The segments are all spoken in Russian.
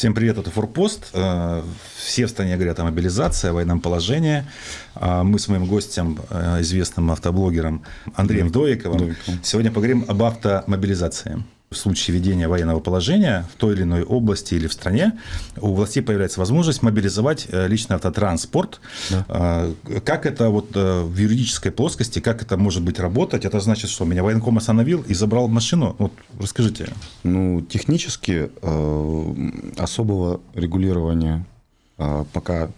Всем привет, это Форпост. Э, все в стране говорят о мобилизации, о военном положении. А мы с моим гостем, э, известным автоблогером Андреем Доиковым, Доиковым, сегодня поговорим об автомобилизации в случае введения военного положения в той или иной области или в стране у властей появляется возможность мобилизовать э, личный автотранспорт. Да. А, как это вот э, в юридической плоскости, как это может быть работать? Это значит, что меня военком остановил и забрал машину? Вот расскажите. Ну, технически э, особого регулирования пока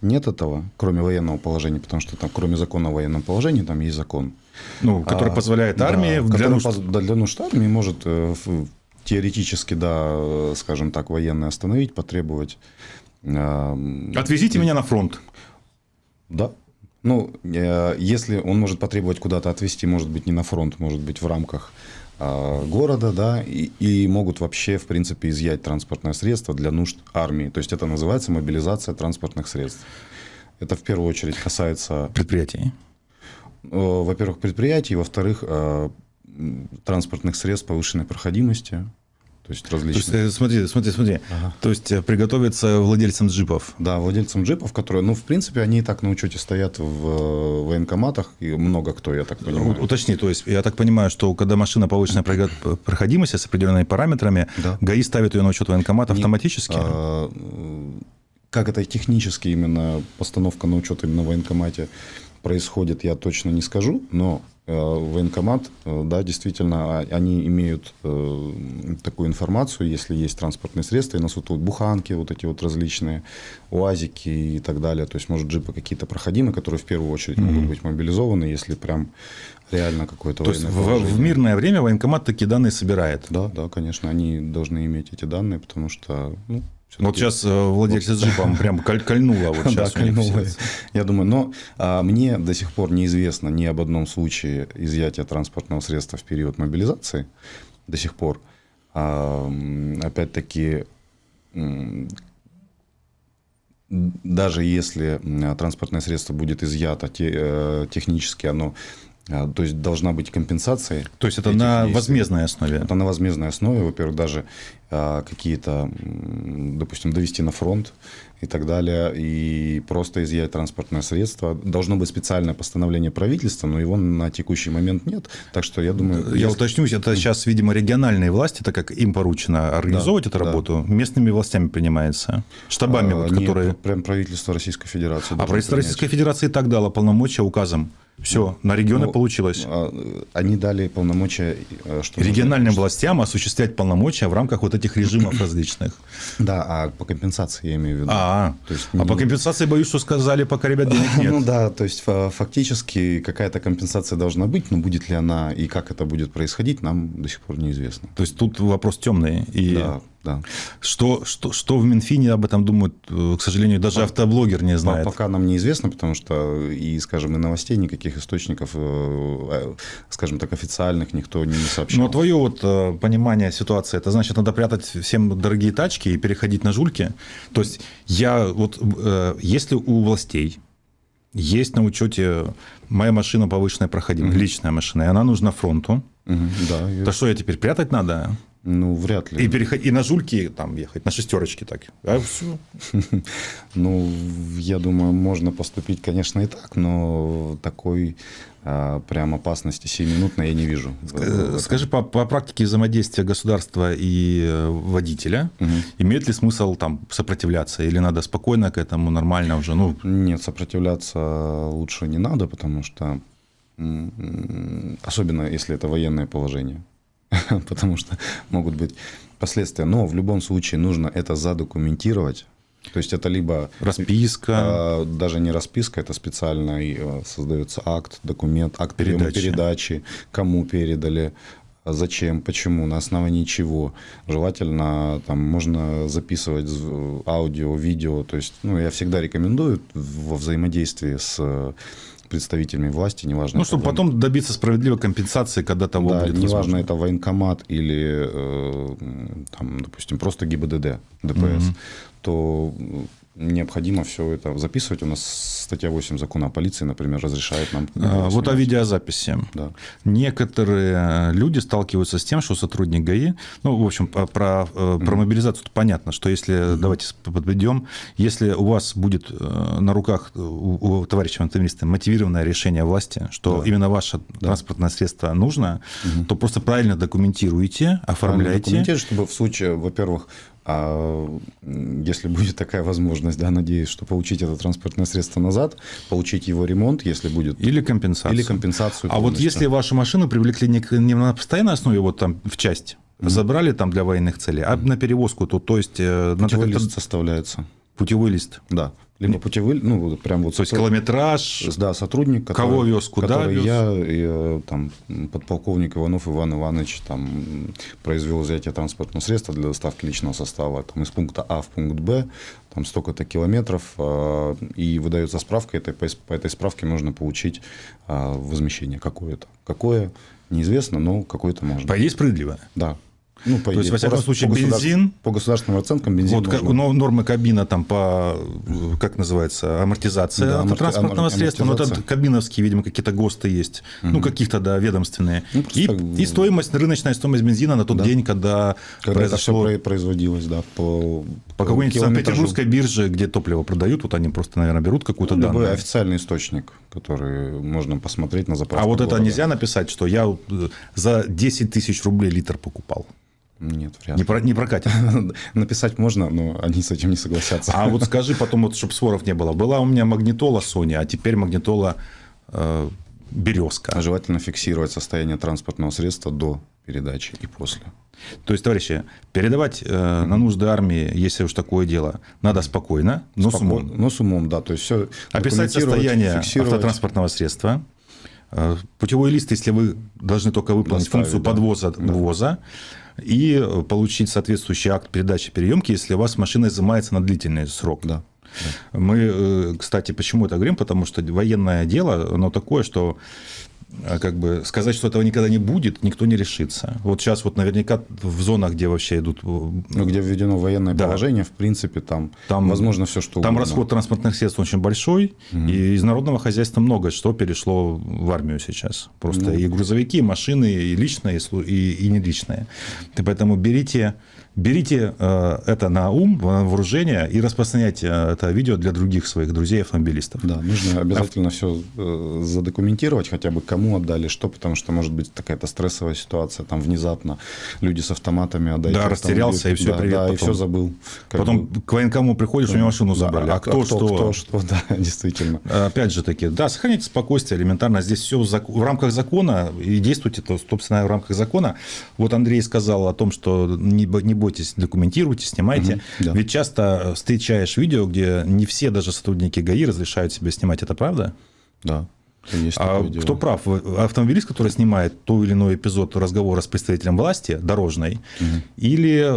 нет этого, кроме военного положения, потому что там, кроме закона о военном положении, там есть закон. Ну, который а, позволяет армии да, для, нужд... да, для нужд армии может э, теоретически, да, скажем так, военные остановить, потребовать. Отвезите меня на фронт. Да. Ну, э, если он может потребовать куда-то отвезти, может быть, не на фронт, может быть, в рамках а, города, да, и, и могут вообще, в принципе, изъять транспортное средство для нужд армии. То есть это называется мобилизация транспортных средств. Это в первую очередь касается... Предприятий. Во-первых, предприятий, во-вторых, э, транспортных средств повышенной проходимости, то есть различные. То есть, э, смотри, смотри, смотри. Ага. То есть э, приготовиться владельцам джипов. Да, владельцам джипов, которые, ну, в принципе, они и так на учете стоят в э, военкоматах, и много кто, я так понимаю. Уточни, то есть я так понимаю, что когда машина повышенная проходимости с определенными параметрами, да. ГАИ ставит ее на учет военкомата автоматически? А, как это технически именно постановка на учет именно в военкомате происходит, я точно не скажу, но Э, военкомат, э, да, действительно, а, они имеют э, такую информацию, если есть транспортные средства, и нас вот, буханки, вот эти вот различные, уазики и так далее, то есть, может, джипы какие-то проходимые, которые в первую очередь mm-hmm. могут быть мобилизованы, если прям реально какое-то То есть в, в мирное время военкомат такие данные собирает? Да, да, конечно, они должны иметь эти данные, потому что, ну, вот сейчас э, владельцы джипа прям кольнуло. Вот сейчас да, кольнуло. Я думаю, но а, мне до сих пор неизвестно ни об одном случае изъятия транспортного средства в период мобилизации. До сих пор. А, опять-таки, даже если транспортное средство будет изъято, те, э, технически оно то есть должна быть компенсация. То есть это на действий. возмездной основе? Это на возмездной основе. Во-первых, даже а, какие-то, допустим, довести на фронт и так далее, и просто изъять транспортное средство. Должно быть специальное постановление правительства, но его на текущий момент нет. Так что я думаю... Я если... уточнюсь, это сейчас, видимо, региональные власти, так как им поручено организовывать да, эту работу, да. местными властями принимается, штабами, а, вот, которые... Нет, прям правительство Российской Федерации. А правительство принять. Российской Федерации и так дало полномочия указом все, на регионы ну, получилось. А, они дали полномочия... Э, что Региональным нужно... властям осуществлять полномочия в рамках вот этих режимов различных. Да, а по компенсации я имею в виду. А, то есть, а по компенсации, боюсь, что сказали, пока ребят денег нет. Ну да, то есть фактически какая-то компенсация должна быть, но будет ли она и как это будет происходить, нам до сих пор неизвестно. То есть тут вопрос темный. И... Да, да. Что, что, что в Минфине об этом думают, э, к сожалению, даже автоблогер не знает. Пока нам неизвестно, потому что и, скажем, и новостей никаких источников, э, э, скажем так, официальных никто не сообщил. Но твое вот понимание ситуации, это значит, надо прятать всем дорогие тачки и переходить на жульки? То есть я вот, если у властей есть на учете моя машина повышенная проходимость, угу. личная машина, и она нужна фронту, угу, да, то что, я теперь прятать надо? Ну, вряд ли. И, переход... и на жульки там ехать, на шестерочки так. А все. Ну, я думаю, можно поступить, конечно, и так, но такой а, прям опасности сиюминутной я не вижу. Скажи, по, по практике взаимодействия государства и э, водителя, угу. имеет ли смысл там сопротивляться или надо спокойно к этому, нормально уже? Ну... Нет, сопротивляться лучше не надо, потому что особенно если это военное положение. потому что могут быть последствия. Но в любом случае нужно это задокументировать. То есть это либо расписка, а, даже не расписка, это специально э, создается акт, документ, акт передачи, передачи кому передали, зачем, почему, на основании чего. Желательно там можно записывать аудио, видео. То есть, ну, я всегда рекомендую во взаимодействии с представителями власти, неважно. Ну, чтобы потом добиться справедливой компенсации, когда того да, будет неважно, возможно. это военкомат или, э, там, допустим, просто ГИБДД, ДПС. Угу. то необходимо все это записывать. У нас статья 8 закона о полиции, например, разрешает нам... А, вот о видеозаписи. Да. Некоторые люди сталкиваются с тем, что сотрудник ГАИ, ну, в общем, про, про mm-hmm. мобилизацию понятно, что если, давайте подведем, если у вас будет э, на руках у, у товарища автомобилиста мотивированное решение власти, что да. именно ваше да. транспортное средство нужно, mm-hmm. то просто правильно документируйте, оформляйте. Документируйте, чтобы в случае, во-первых, а если будет такая возможность, да, надеюсь, что получить это транспортное средство назад, получить его ремонт, если будет. Или компенсацию. Или компенсацию. А вот если вашу машину привлекли не, не на постоянной основе, вот там в часть, mm-hmm. забрали там для военных целей, а на перевозку, то, то есть... Э, Путевой надо лист составляется. Путевой лист. Да. Либо путевой, ну, прям вот... То есть километраж, да, сотрудник, который, кого вез, куда который вез. я, и, э, там, подполковник Иванов Иван Иванович там, произвел взятие транспортного средства для доставки личного состава там, из пункта А в пункт Б, там столько-то километров, э, и выдается справка, это, по, по этой справке можно получить э, возмещение какое-то. Какое, неизвестно, но какое-то можно. По идее, справедливо. Да. Ну, по То есть, во всяком по, случае, по бензин... По государственным оценкам бензин Вот как, ну, нормы кабина там по, как называется, амортизация да, автотранспортного аморти... средства. Ну, это кабиновские, видимо, какие-то ГОСТы есть. Угу. Ну, каких-то, да, ведомственные. Ну, и, так... и стоимость, рыночная стоимость бензина на тот да. день, когда, когда произошло... это все производилось, да, по... По какой-нибудь Санкт-Петербургской бирже, где топливо продают, вот они просто, наверное, берут какую-то ну, данную. официальный источник, который можно посмотреть на заправке А вот города. это нельзя написать, что я э, за 10 тысяч рублей литр покупал? Нет, вряд ли. Не, про, не прокатит. Написать можно, но они с этим не согласятся. А вот скажи потом, вот, чтобы споров не было. Была у меня магнитола Sony, а теперь магнитола э, Березка. Желательно фиксировать состояние транспортного средства до передачи и после. То есть, товарищи, передавать э, на нужды армии, если уж такое дело, надо спокойно, но Споко... с умом. Но с умом, да. То есть все Описать состояние автотранспортного средства, э, путевой лист, если вы должны только выполнить Доставить, функцию да. подвоза, да. ввоза, и получить соответствующий акт передачи переемки, если у вас машина изымается на длительный срок. Да. Мы, э, кстати, почему это говорим? Потому что военное дело, оно такое, что как бы сказать, что этого никогда не будет, никто не решится. Вот сейчас вот наверняка в зонах, где вообще идут... Э, ну, где введено военное да. положение, в принципе, там, там возможно все, что Там угодно. расход транспортных средств очень большой, угу. и из народного хозяйства много что перешло в армию сейчас. Просто ну. и грузовики, и машины, и личные, и, и. И поэтому берите Берите э, это на ум, на вооружение и распространяйте э, это видео для других своих друзей автомобилистов. Да, нужно обязательно а... все э, задокументировать, хотя бы кому отдали, что, потому что может быть какая-то стрессовая ситуация, там внезапно люди с автоматами отдают. Да, растерялся и все, да, привет. Да, потом. и все забыл. Потом бы... к военкому приходишь, да. у него машину забрали. Да, а, а кто, кто что? Кто что, да, действительно. Опять же таки, да, сохраните спокойствие элементарно. Здесь все в рамках закона, и действуйте, то, собственно, в рамках закона. Вот Андрей сказал о том, что не, не бойтесь, документируйте, снимайте. Угу, да. Ведь часто встречаешь видео, где не все даже сотрудники ГАИ разрешают себе снимать. Это правда? Да. Есть а кто прав? Автомобилист, который снимает тот или иной эпизод разговора с представителем власти дорожной, угу. или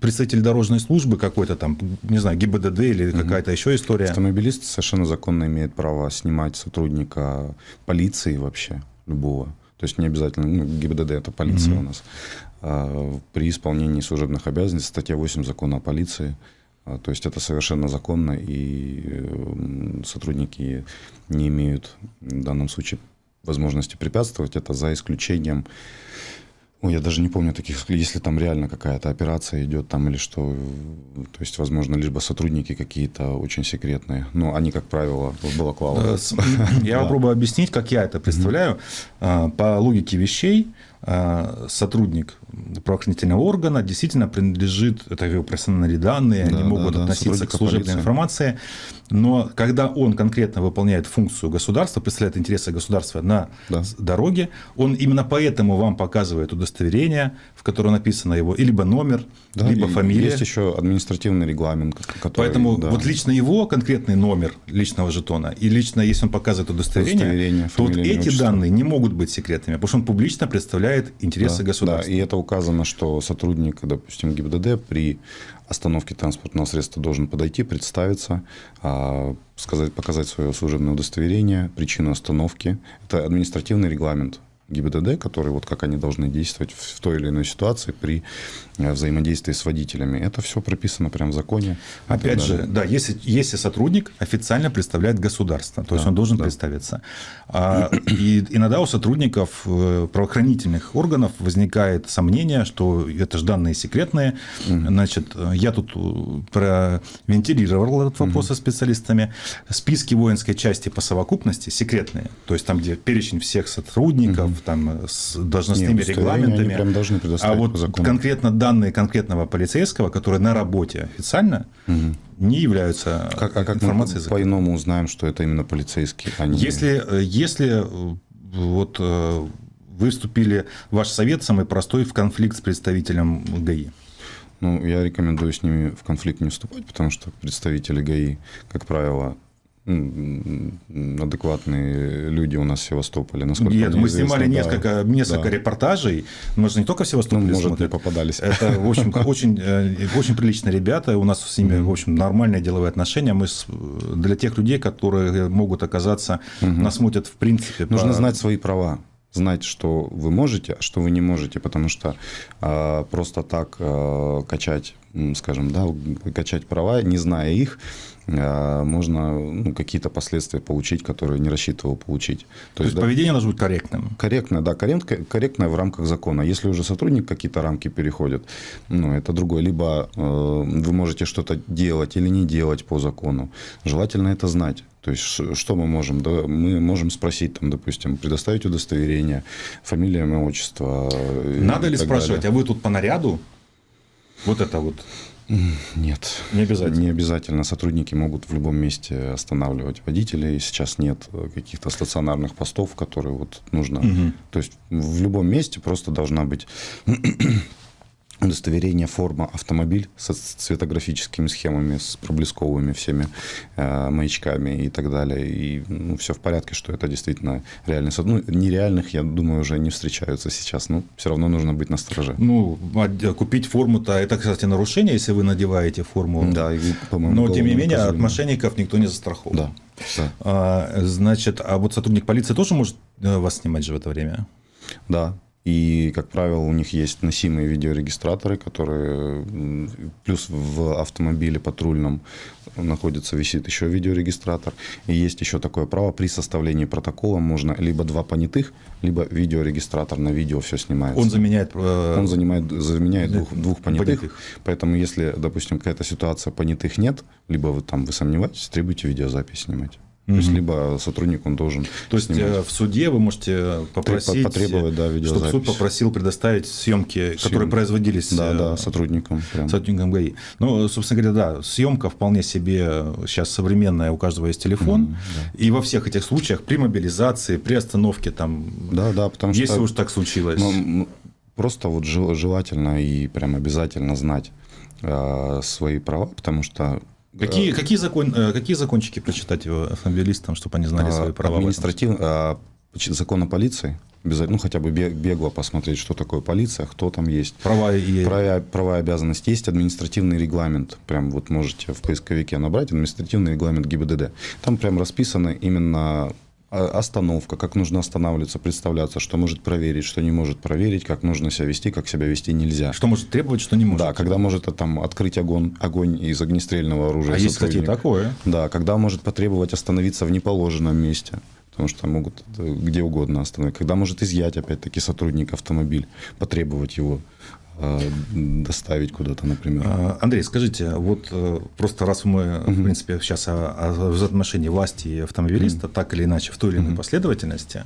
представитель дорожной службы какой-то там, не знаю, ГИБДД или угу. какая-то еще история? Автомобилист совершенно законно имеет право снимать сотрудника полиции вообще, любого. То есть не обязательно, ну, ГИБДД это полиция mm у нас. А, при исполнении служебных обязанностей, статья 8 закона о полиции. А, то есть это совершенно законно, и э, сотрудники не имеют в данном случае возможности препятствовать. Это за исключением Ой, я даже не помню таких, если там реально какая-то операция идет там или что. То есть, возможно, либо сотрудники какие-то очень секретные. Но они, как правило, в балаклавах. Я попробую объяснить, как я это представляю. А, по логике вещей, сотрудник правоохранительного органа действительно принадлежит, это его персональные данные, да, они могут да, относиться к служебной полиции. информации, но когда он конкретно выполняет функцию государства, представляет интересы государства на да. дороге, он именно поэтому вам показывает удостоверение, в котором написано его либо номер, да, либо фамилия. Есть еще административный регламент. Который, поэтому да. вот лично его конкретный номер личного жетона и лично, если он показывает удостоверение, удостоверение то вот эти отчество. данные не могут быть секретными, потому что он публично представляет интересы да, государства. Да, и это указано, что сотрудник, допустим, ГИБДД при остановке транспортного средства должен подойти, представиться, а, сказать, показать свое служебное удостоверение, причину остановки. Это административный регламент ГИБДД, которые вот как они должны действовать в той или иной ситуации при э, взаимодействии с водителями. Это все прописано прямо в законе. Опять же, да, если, если сотрудник официально представляет государство, то да, есть он должен да. представиться. А, и иногда у сотрудников э, правоохранительных органов возникает сомнение, что это же данные секретные. Значит, я тут провентилировал этот вопрос со специалистами. Списки воинской части по совокупности секретные, то есть там, где перечень всех сотрудников, там, с должностными Нет, регламентами. прям должны а вот конкретно данные конкретного полицейского, которые на работе официально, угу. не являются как, а как информацией. Мы по-иному узнаем, что это именно полицейский, а не... Если, если э, вот э, вы вступили, ваш совет самый простой, в конфликт с представителем ГАИ. Ну, я рекомендую с ними в конфликт не вступать, потому что представители ГАИ, как правило, адекватные люди у нас в Севастополе. Насколько Нет, мы снимали да, несколько, несколько да. репортажей. Мы же не только в Севастополе ну, может, смотрят. попадались. Это, в общем, очень, э, очень приличные ребята. У нас с ними, в общем, нормальные деловые отношения. Мы для тех людей, которые могут оказаться, нас смотрят в принципе. Нужно знать свои права знать, что вы можете, а что вы не можете, потому что э, просто так э, качать, скажем, да, качать права, не зная их, а, можно ну, какие-то последствия получить, которые не рассчитывал получить. То, То есть, да, поведение должно быть корректным? Корректное, да, корректное в рамках закона. Если уже сотрудник какие-то рамки переходит, ну, это другое. Либо э, вы можете что-то делать или не делать по закону. Желательно это знать. То есть, что мы можем? Да, мы можем спросить, там, допустим, предоставить удостоверение, фамилия, имя, отчество. Надо ли спрашивать, далее. а вы тут по наряду? Вот это вот. Нет. Не обязательно? Не обязательно. Сотрудники могут в любом месте останавливать водителей. Сейчас нет каких-то стационарных постов, которые вот нужно... Угу. То есть в любом месте просто должна быть удостоверение форма автомобиль с цветографическими схемами, с проблесковыми всеми э, маячками и так далее. И ну, все в порядке, что это действительно реальность. Ну, нереальных, я думаю, уже не встречаются сейчас, но все равно нужно быть на стороже. Ну, а купить форму-то, это, кстати, нарушение, если вы надеваете форму. Да, и, Но, тем не менее, от мошенников никто не застрахован. Да. да. А, значит, а вот сотрудник полиции тоже может э, вас снимать же в это время? Да, и, как правило, у них есть носимые видеорегистраторы, которые плюс в автомобиле патрульном находится, висит еще видеорегистратор. И есть еще такое право, при составлении протокола можно либо два понятых, либо видеорегистратор на видео все снимается. Он заменяет... Э... Он занимает, заменяет двух, двух понятых, понятых. Поэтому, если, допустим, какая-то ситуация, понятых нет, либо вы там вы сомневаетесь, требуйте видеозапись снимать. То есть, либо сотрудник, он должен То есть, снимать. Э, в суде вы можете попросить, потребовать, да, чтобы суд попросил предоставить съемки, съемки. которые производились да, да, э, сотрудником. Прям. Сотрудником ГАИ. Ну, собственно говоря, да, съемка вполне себе сейчас современная, у каждого есть телефон. Mm, да. И во всех этих случаях при мобилизации, при остановке там, да, да, потому если что, уж так случилось. Ну, просто вот желательно и прям обязательно знать э, свои права, потому что Какие, какие, закон, э, какие закончики прочитать автомобилистам, чтобы они знали свои права? Административный, а, закон о полиции, ну, хотя бы бегло посмотреть, что такое полиция, кто там есть. Права и... Права, права и обязанности. Есть административный регламент. Прям вот можете в поисковике набрать административный регламент ГИБДД. Там прям расписаны именно а, остановка, как нужно останавливаться, представляться, что может проверить, что не может проверить, как нужно себя вести, как себя вести нельзя. Что может требовать, что не может. Да, когда может там открыть огонь, огонь из огнестрельного оружия. А есть, кстати, такое. Да, когда может потребовать остановиться в неположенном месте потому что могут где угодно остановить. Когда может изъять, опять-таки, сотрудник автомобиль, потребовать его Э, доставить куда-то, например. А, Андрей, скажите, вот э, просто раз мы, угу. в принципе, сейчас о, о взаимоотношении власти и автомобилиста, угу. так или иначе, в той или иной угу. последовательности,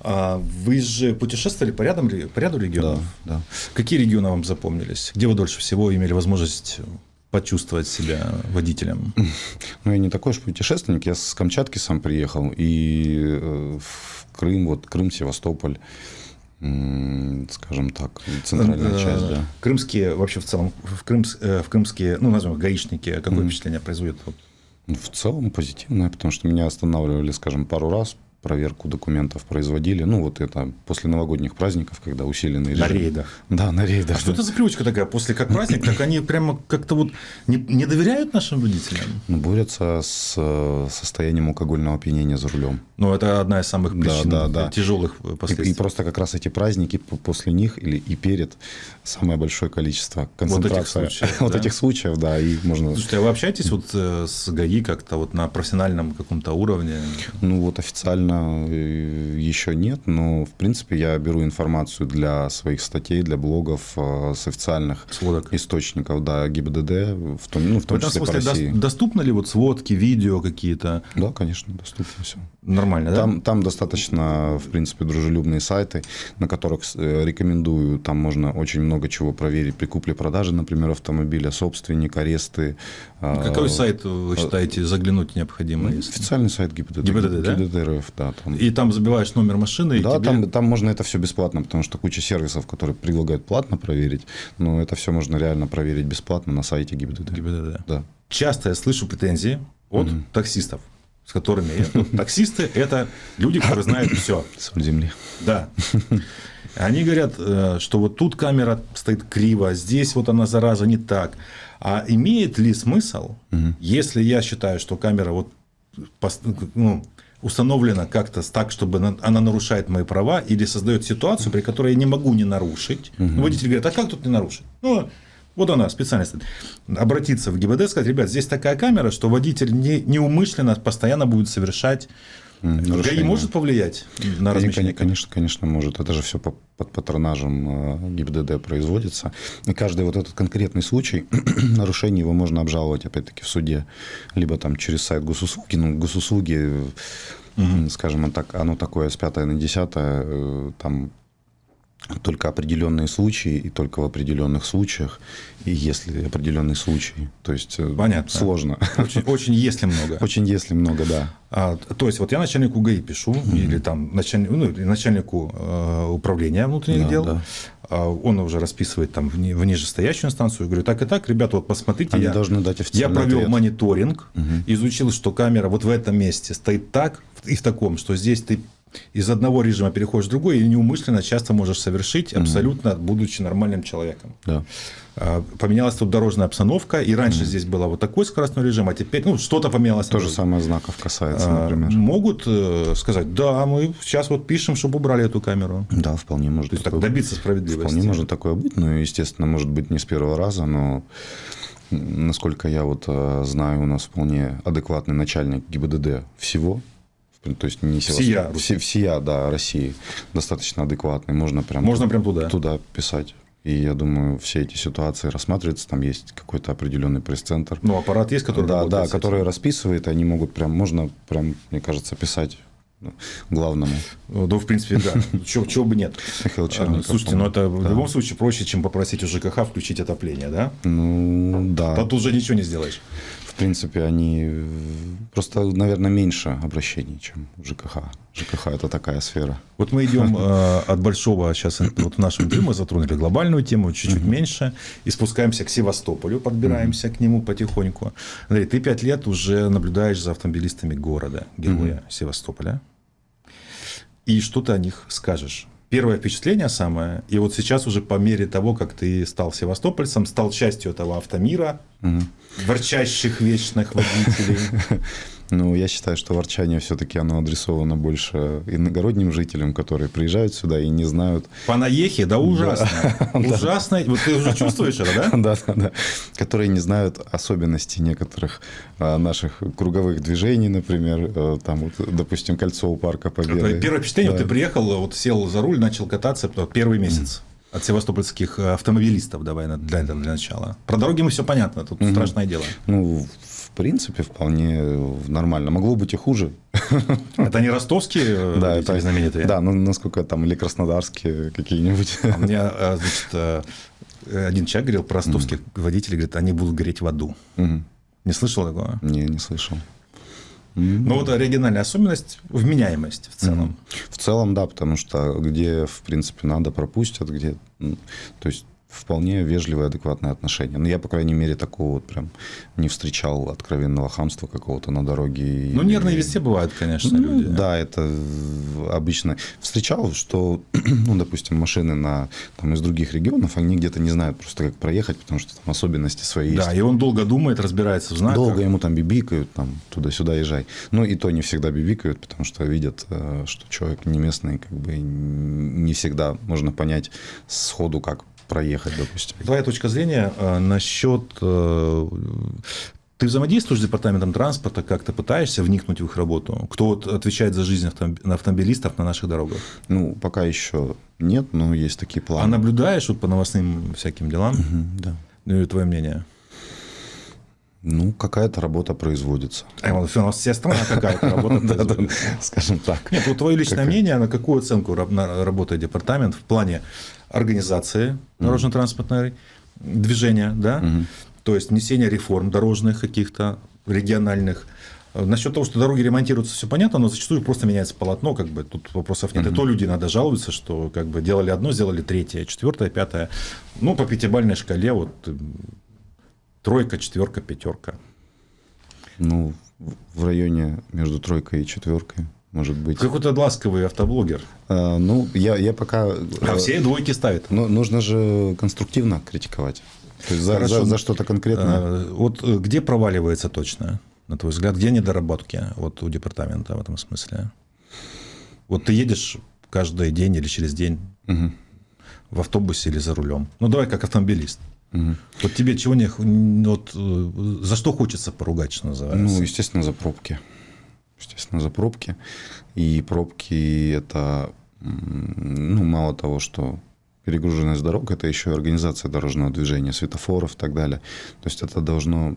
а, вы же путешествовали по, рядам, по ряду регионов. Да, да. Какие регионы вам запомнились? Где вы дольше всего имели возможность почувствовать себя водителем? Ну, я не такой уж путешественник. Я с Камчатки сам приехал. И э, в Крым, вот Крым, Севастополь скажем так, центральная э, часть, да. Крымские, вообще в целом, в, крымс, э, в крымские, ну, назовем гаишники, какое mm. впечатление производят? В целом позитивное, потому что меня останавливали, скажем, пару раз, проверку документов производили. Ну, вот это после новогодних праздников, когда усиленный режим. На рейдах. Да, на рейдах. А да. что это за привычка такая? После как праздник, так они прямо как-то вот не, не доверяют нашим водителям? Ну, борются с э, состоянием алкогольного опьянения за рулем. Ну, это одна из самых причин да, да, да. тяжелых последствий. И, и просто как раз эти праздники после них или и перед самое большое количество концентрация вот этих случаев, вот да? этих случаев да, и можно... Слушайте, а вы общаетесь вот э, с ГАИ как-то вот на профессиональном каком-то уровне? Ну, вот официально э, еще нет, но, в принципе, я беру информацию для своих статей, для блогов э, с официальных Сводок. источников, да, ГИБДД, в том, ну, в том в числе смысле, по России. Доступны ли вот сводки, видео какие-то? Да, конечно, доступно все. Нормально, там, да? Там достаточно, в принципе, дружелюбные сайты, на которых рекомендую, там можно очень много чего проверить при купле-продаже, например, автомобиля, собственник, аресты. Какой сайт вы считаете заглянуть необходимо? Официальный сайт ГИБДД. ГИБДД, да? ГИБДД РФ, да. Там... И там забиваешь номер машины? Да, тебе... там, там можно это все бесплатно, потому что куча сервисов, которые предлагают платно проверить, но это все можно реально проверить бесплатно на сайте ГИБДД. ГИБДД. Да. Часто я слышу претензии от угу. таксистов с которыми я... Таксисты – это люди, которые знают все. Соль земли. Да. Они говорят, э, что вот тут камера стоит криво, а здесь вот она, зараза, не так. А имеет ли смысл, угу. если я считаю, что камера вот ну, установлена как-то так, чтобы она нарушает мои права или создает ситуацию, при которой я не могу не нарушить. Угу. Водитель говорит, а как тут не нарушить? Ну, вот она, специальность. Обратиться в ГИБД, сказать, ребят, здесь такая камера, что водитель не, неумышленно постоянно будет совершать Нарушение. ГАИ может повлиять на размещение? Конечно, конечно, может. Это же все под патронажем э, ГИБДД производится. И каждый вот этот конкретный случай нарушения его можно обжаловать, опять-таки, в суде. Либо там через сайт госуслуги. Ну, госуслуги, угу. скажем так, оно такое с 5 на 10, э, там только определенные случаи и только в определенных случаях, и если определенный случай. То есть э, Понятно. сложно. Очень, очень если много. Очень если много, да. А, то есть вот я начальнику ГАИ пишу, mm-hmm. или там начальник, ну, начальнику э, управления внутренних да, дел, да. А он уже расписывает там в, в нижестоящую инстанцию, говорю, так и так, ребята, вот посмотрите, Они я, должны дать я провел ответ. мониторинг, угу. изучил, что камера вот в этом месте стоит так и в таком, что здесь ты из одного режима переходишь в другой и неумышленно часто можешь совершить, абсолютно будучи нормальным человеком. Да. А, поменялась тут дорожная обстановка, и раньше mm здесь был вот такой скоростной режим, а теперь ну, что-то поменялось. То же самое знаков касается, а, например. Могут э, сказать, да, мы сейчас вот пишем, чтобы убрали эту камеру. Да, вполне может. То есть такое, добиться справедливости. Вполне может такое быть, ну, естественно, может быть не с первого раза, но насколько я вот э, знаю, у нас вполне адекватный начальник ГИБДД всего, то есть не всея, все, всея, да, России достаточно адекватный, можно прям можно прям туда туда писать. И я думаю, все эти ситуации рассматриваются, там есть какой-то определенный пресс-центр. Ну, аппарат есть, который Да, да, который расписывает, они могут прям, можно прям, мне кажется, писать ну, главному. Ну, в принципе, да. Чего, чего бы нет. Михаил Черников. Слушайте, ну это в любом случае проще, чем попросить у ЖКХ включить отопление, да? Ну, да. А тут уже ничего не сделаешь принципе, они просто, наверное, меньше обращений, чем ЖКХ. ЖКХ – это такая сфера. Вот мы идем э, от большого, сейчас вот в нашем интервью мы затронули глобальную тему, чуть-чуть меньше, и спускаемся к Севастополю, подбираемся к нему потихоньку. Андрей, ты пять лет уже наблюдаешь за автомобилистами города, героя Севастополя. И что ты о них скажешь? Первое впечатление самое, и вот сейчас уже по мере того, как ты стал севастопольцем, стал частью этого автомира, угу. ворчащих вечных водителей. Ну, я считаю, что ворчание все-таки оно адресовано больше иногородним жителям, которые приезжают сюда и не знают. По наехе, да, ужасно. Ужасно. Вот ты уже чувствуешь это, да? Да, да, да. Которые не знают особенностей некоторых а, наших круговых движений, например, э, там, вот, допустим, кольцо у парка Победы. Первое впечатление, ты приехал, вот сел за руль, начал кататься первый месяц от севастопольских э, автомобилистов, давай для, для начала. Про дороги мы все понятно, тут угу. страшное дело. Ну, в принципе, вполне нормально. Могло быть и хуже. Это не ростовские э, да, это, знаменитые? Да, ну, насколько там, или краснодарские какие-нибудь. А мне, э, значит, один человек говорил про ростовских mm. водителей, говорит, они будут гореть в аду. Mm. Не слышал такого? Не, не слышал. Ну, вот оригинальная особенность – вменяемость в целом. В целом, да, потому что где, в принципе, надо, пропустят, где... То есть, вполне вежливое, адекватное отношение. Но я, по крайней мере, такого вот прям не встречал откровенного хамства какого-то на дороге. Ну, нервные везде бывают, конечно, ну, люди. Да, это обычно. Встречал, что, ну, допустим, машины на, там, из других регионов, они где-то не знают просто, как проехать, потому что там особенности свои да, есть. и он долго думает, разбирается в знаках. Долго ему там бибикают, там, туда-сюда езжай. Ну, и то не всегда бибикают, потому что видят, э, что человек не местный, как бы не всегда можно понять сходу, как проехать, допустим. Твоя точка зрения э, насчет... Э, ты взаимодействуешь с департаментом транспорта, как то пытаешься вникнуть в их работу? Кто вот отвечает за жизнь автомобилистов на наших дорогах? Ну, пока еще нет, но есть такие планы. А наблюдаешь вот по новостным всяким делам? Угу, да. Ну и твое мнение? Ну, какая-то работа производится. А у нас вся страна какая-то работа. Скажем так. Нет, вот твое личное мнение, на какую оценку работает департамент в плане организации дорожно-транспортной движения, да, то есть несения реформ дорожных каких-то, региональных. Насчет того, что дороги ремонтируются, все понятно, но зачастую просто меняется полотно, как бы тут вопросов нет. И то люди иногда жалуются, что как бы делали одно, сделали третье, четвертое, пятое. Ну, по пятибалльной шкале вот тройка, четверка, пятерка. Ну, в районе между тройкой и четверкой может быть. Какой-то ласковый автоблогер. А, ну, я, я пока... А все двойки ставят. Но нужно же конструктивно критиковать. То есть за, за, за что-то конкретное. А, вот э, где проваливается точно, на твой взгляд, где недоработки вот у департамента в этом смысле? Вот ты едешь каждый день или через день угу. в автобусе или за рулем. Ну, давай как автомобилист. Угу. Вот тебе чего не... Вот, э, за что хочется поругать, что называется? Ну, естественно, за пробки. Естественно, за пробки. И пробки это, ну, мало того, что перегруженность дорог, это еще и организация дорожного движения, светофоров и так далее. То есть это должно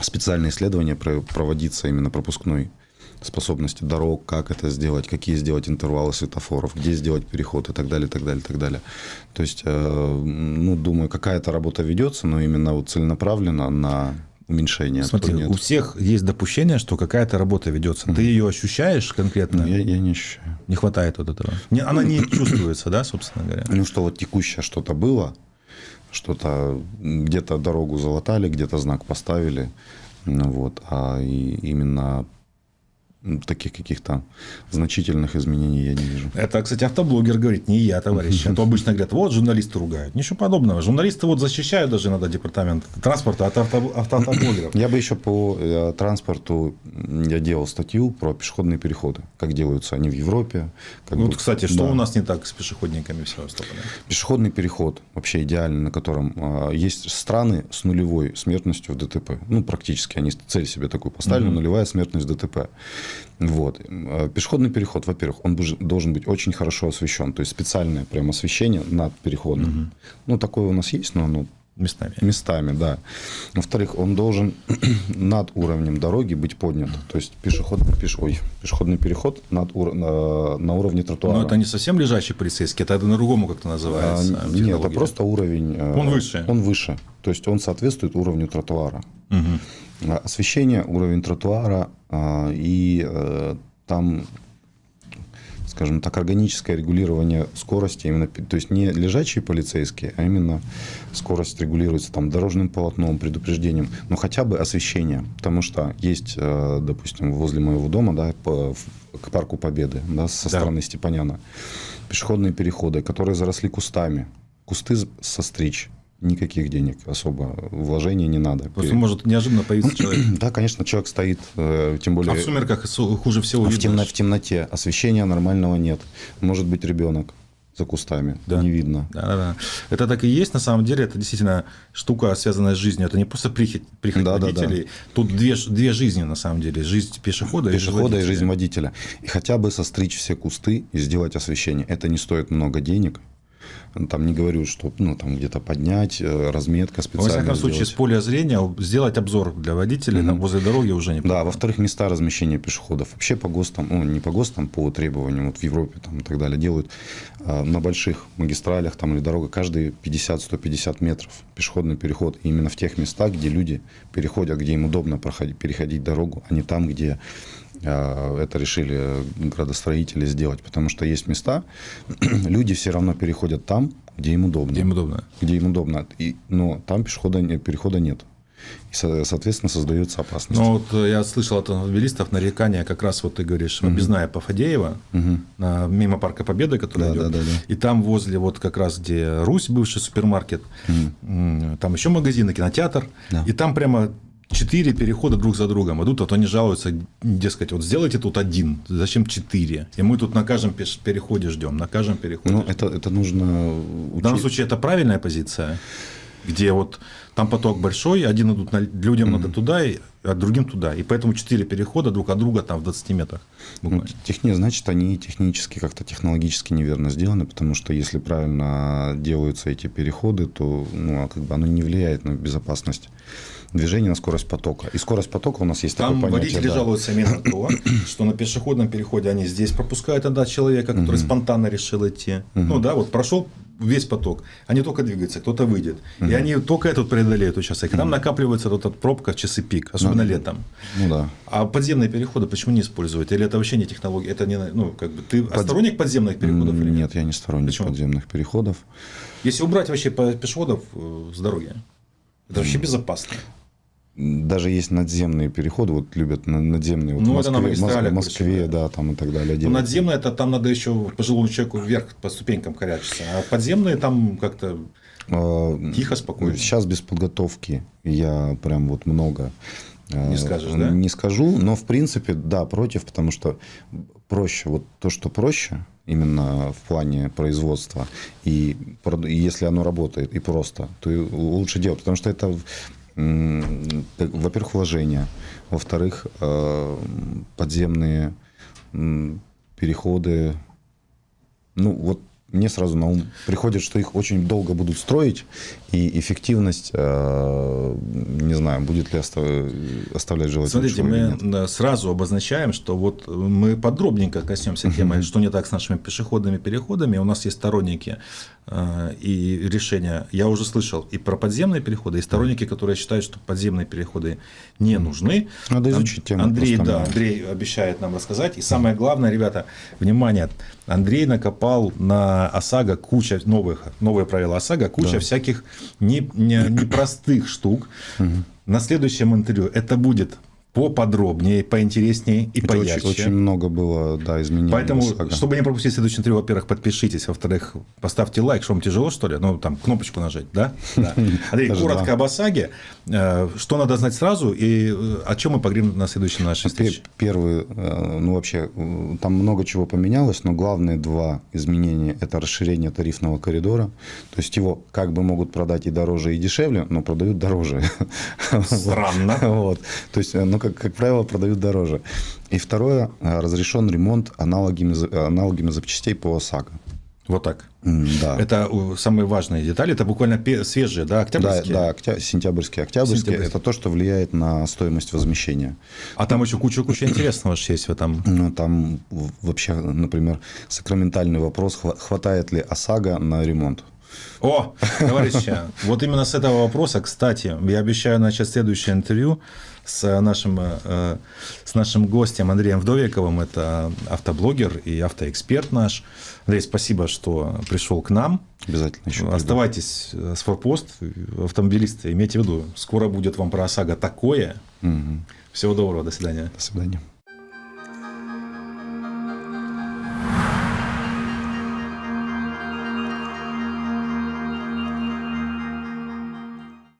специальное исследование проводиться именно пропускной способности дорог, как это сделать, какие сделать интервалы светофоров, где сделать переход и так далее, и так далее, и так далее. То есть, э, ну, думаю, какая-то работа ведется, но именно вот целенаправленно на уменьшение. Смотри, у всех есть допущение, что какая-то работа ведется. Угу. Ты ее ощущаешь конкретно? Я, я не ощущаю. Не хватает вот этого. Не, она не чувствуется, да, собственно говоря? Ну, что вот текущее что-то было, что-то где-то дорогу залатали, где-то знак поставили, ну, вот, а и именно таких каких-то значительных изменений я не вижу. Это, кстати, автоблогер говорит, не я, товарищ. А то обычно говорят, вот журналисты ругают. Ничего подобного. Журналисты вот защищают даже надо департамент транспорта от авто, автоблогеров. Я бы еще по э, транспорту, я делал статью про пешеходные переходы, как делаются они в Европе. Как вот, кстати, что да. у нас не так с пешеходниками в Севастополе? Пешеходный переход вообще идеальный, на котором а, есть страны с нулевой смертностью в ДТП. Ну, практически они цель себе такую поставили, угу. нулевая смертность в ДТП. Вот. Э, пешеходный переход, во-первых, он должен быть очень хорошо освещен. То есть специальное прям освещение над переходом. Угу. Ну, такое у нас есть, но оно Местами. Местами, да. Во-вторых, он должен над уровнем дороги быть поднят. То есть пешеход, пеш, ой, пешеходный переход над, на, на уровне тротуара. Но это не совсем лежащий полицейский, это по-другому как-то называется. А, нет, это просто уровень. Э, он выше. Он выше. То есть он соответствует уровню тротуара. Угу. Освещение, уровень тротуара а, и э, там скажем так, органическое регулирование скорости, именно, то есть не лежачие полицейские, а именно скорость регулируется там дорожным полотном, предупреждением, но хотя бы освещение, потому что есть, э, допустим, возле моего дома, да, по, к парку Победы, да, со да. стороны Степаняна, пешеходные переходы, которые заросли кустами, кусты состричь, никаких денег особо вложений не надо. Просто может неожиданно появиться человек. Да, конечно, человек стоит, э, тем более... А в сумерках хуже всего видно. В, темно, в темноте освещения нормального нет. Может быть ребенок за кустами, да. не видно. Да, да, да. Это так и есть, на самом деле, это действительно штука, связанная с жизнью. Это не просто прихоть, прихоть да, водителей. Да, да. Тут две, две жизни, на самом деле. Жизнь пешехода, пешехода и, жизнь и жизнь водителя. И хотя бы состричь все кусты и сделать освещение. Это не стоит много денег, там не говорю, что ну, там где-то поднять, э, разметка специально. Во всяком случае, с поля зрения сделать обзор для водителей mm-hmm. возле дороги уже не Да, во-вторых, места размещения пешеходов. Вообще по ГОСТам, ну, не по ГОСТам, по требованиям, вот в Европе там, и так далее, делают э, на больших магистралях там, или дорога каждые 50-150 метров пешеходный переход. И именно в тех местах, где люди переходят, где им удобно проходить, переходить дорогу, а не там, где это решили градостроители сделать, потому что есть места, люди все равно переходят там, где им удобно. Где им удобно. Где им удобно. И, но там пешехода, перехода нет. И, соответственно, создается опасность. Ну, вот э, я слышал от автомобилистов нарекания, как раз вот ты говоришь, угу. объездная по Фадеева, угу. на, мимо Парка Победы, который да, идет. Да, да, да. И там возле вот как раз, где Русь, бывший супермаркет, угу. там еще магазины, кинотеатр. Да. И там прямо четыре перехода друг за другом идут, а то они жалуются, дескать, вот сделайте тут один, зачем четыре? И мы тут на каждом переходе ждем, на каждом переходе. Ну, это, это нужно учить. В данном случае это правильная позиция, где вот там поток большой, один идут на, людям mm-hmm. надо туда, а другим туда. И поэтому четыре перехода друг от друга там в 20 метрах. Ну, техни, значит, они технически, как-то технологически неверно сделаны, потому что если правильно делаются эти переходы, то ну, а как бы оно не влияет на безопасность движения, на скорость потока. И скорость потока у нас есть Там такое понятие. водители да. жалуются именно то, что на пешеходном переходе они здесь пропускают тогда человека, который спонтанно решил идти. Ну да, вот прошел весь поток. Они только двигаются, кто-то выйдет. Угу. И они только этот преодолеют участок. И там угу. накапливается вот эта пробка в часы пик, особенно ну, летом. Ну да. А подземные переходы почему не использовать? Или это вообще не технология? Это не, ну, как бы, ты Под... сторонник подземных переходов? Или нет? нет, я не сторонник почему? подземных переходов. Если убрать вообще пешеходов э, с дороги, это вообще безопасно. Даже есть надземные переходы, вот любят надземные. Вот ну, в Москве, это на Москве, да, там и так далее. Ну, надземные, это там надо еще пожилому человеку вверх по ступенькам корячиться. А подземные там как-то а, тихо, спокойно. Сейчас без подготовки я прям вот много а, не скажешь, да? Не скажу, но в принципе, да, против, потому что проще, вот то, что проще, именно в плане производства, и, и если оно работает и просто, то лучше делать, потому что это во-первых, вложения, во-вторых, э, подземные переходы. Ну, вот мне сразу на ум приходит, что их очень долго будут строить, и эффективность, э, не знаю, будет ли оставлять желать Смотрите, мы сразу обозначаем, что вот мы подробненько коснемся темы, что не так с нашими пешеходными переходами. У нас есть сторонники э, и решения. Я уже слышал и про подземные переходы, и сторонники, которые считают, что подземные переходы не нужны. Надо изучить тему. Андрей, да, Андрей обещает нам рассказать. И самое главное, ребята, внимание, Андрей накопал на ОСАГО куча новых, новые правила ОСАГО, куча да. всяких непростых не, не штук. Угу. На следующем интервью это будет поподробнее, поинтереснее и Это поярче. Очень, очень много было да, изменений. Поэтому, чтобы не пропустить следующее интервью, во-первых, подпишитесь, во-вторых, поставьте лайк, что вам тяжело, что ли? Ну, там, кнопочку нажать, да? да. Андрей, коротко об ОСАГе. Э, что надо знать сразу и э, о чем мы поговорим на следующей нашей встрече? Первый, э, ну, вообще, там много чего поменялось, но главные два изменения – это расширение тарифного коридора. То есть, его как бы могут продать и дороже, и дешевле, но продают дороже. Странно. Вот. То есть, ну, как, как правило, продают дороже. И второе, э, разрешен ремонт аналогами, аналогами запчастей по ОСАГО. Вот так. Да. Это самые важные детали. Это буквально свежие, да, октябрьские? Да, да октя... сентябрьские. Октябрьские, сентябрьские – это то, что влияет на стоимость возмещения. А там еще куча-куча интересного есть в этом. Ну, там вообще, например, сакраментальный вопрос, хватает ли ОСАГО на ремонт. О, товарищи, вот именно с этого вопроса, кстати, я обещаю начать следующее интервью с нашим, э, с нашим гостем Андреем Вдовиковым. Это автоблогер и автоэксперт наш. Андрей, спасибо, что пришел к нам. Обязательно еще. Оставайтесь с форпост, автомобилисты. Имейте в виду, скоро будет вам про ОСАГО такое. Угу. Всего доброго, до свидания. До свидания.